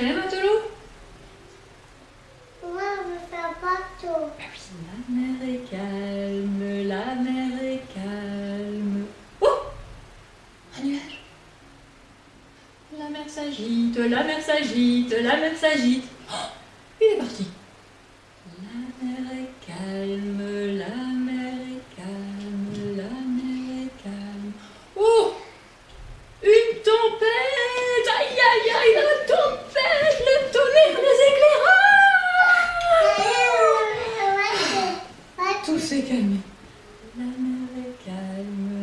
très matelot ah oui, la mer est calme, la mer est calme. Oh Un nuage. La mer s'agite, la mer s'agite, la mer s'agite. Oh Il est parti. La mer est calme, la mer est calme, la mer est calme. Oh Une tempête Aïe, aïe, aïe, tempête Tout s'est calmé. La mer est calme.